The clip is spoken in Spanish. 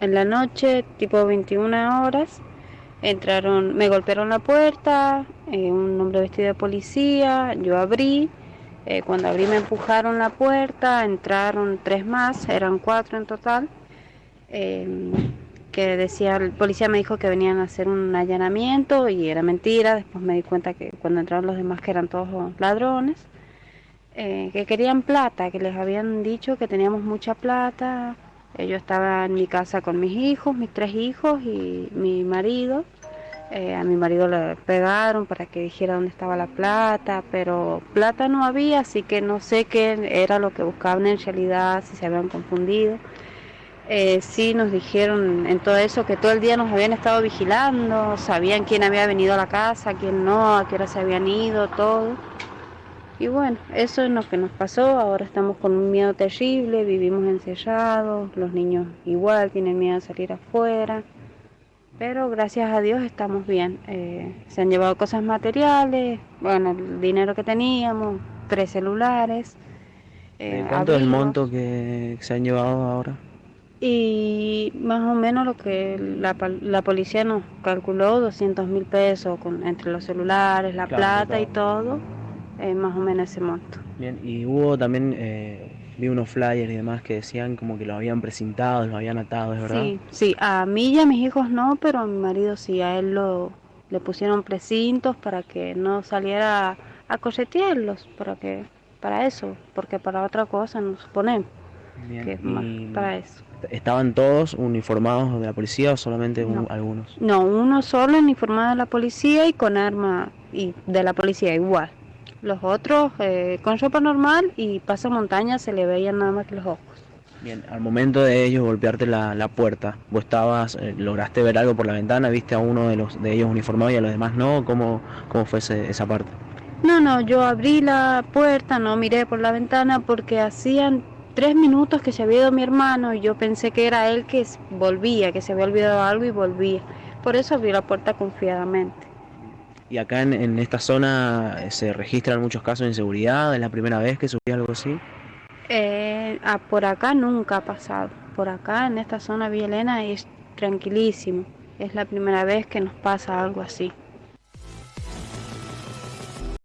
en la noche, tipo 21 horas, entraron, me golpearon la puerta, eh, un hombre vestido de policía, yo abrí, eh, cuando abrí me empujaron la puerta, entraron tres más, eran cuatro en total, eh, que decía, el policía me dijo que venían a hacer un allanamiento y era mentira, después me di cuenta que cuando entraron los demás que eran todos ladrones, eh, que querían plata, que les habían dicho que teníamos mucha plata, yo estaba en mi casa con mis hijos, mis tres hijos y mi marido. Eh, a mi marido le pegaron para que dijera dónde estaba la plata, pero plata no había, así que no sé qué era lo que buscaban en realidad, si se habían confundido. Eh, sí nos dijeron en todo eso que todo el día nos habían estado vigilando, sabían quién había venido a la casa, quién no, a qué hora se habían ido, todo. Y bueno, eso es lo que nos pasó, ahora estamos con un miedo terrible, vivimos encerrados, los niños igual tienen miedo a salir afuera, pero gracias a Dios estamos bien. Eh, se han llevado cosas materiales, bueno, el dinero que teníamos, tres celulares. Eh, ¿Cuánto es el monto que se han llevado ahora? Y más o menos lo que la, la policía nos calculó, 200 mil pesos con, entre los celulares, la claro, plata claro. y todo eh, más o menos ese monto. Bien, y hubo también, eh, vi unos flyers y demás que decían como que lo habían precintado, lo habían atado, ¿es verdad? Sí, sí, a mí y a mis hijos no, pero a mi marido sí, a él lo, le pusieron precintos para que no saliera a cochetearlos, para que para eso, porque para otra cosa nos ponemos. Bien, que es más para eso. ¿Estaban todos uniformados de la policía o solamente no. un, algunos? No, uno solo uniformado de la policía y con arma y de la policía igual. Los otros eh, con ropa normal y paso montaña se le veían nada más que los ojos. Bien, al momento de ellos golpearte la, la puerta, ¿vos estabas, eh, lograste ver algo por la ventana? ¿Viste a uno de los de ellos uniformado y a los demás no? ¿Cómo, cómo fue ese, esa parte? No, no, yo abrí la puerta, no miré por la ventana porque hacían tres minutos que se había ido mi hermano y yo pensé que era él que volvía, que se había olvidado algo y volvía. Por eso abrí la puerta confiadamente. ¿Y acá en, en, esta zona se registran muchos casos de inseguridad? ¿Es la primera vez que subía algo así? Eh, ah, por acá nunca ha pasado. Por acá, en esta zona Villa es tranquilísimo. Es la primera vez que nos pasa algo así.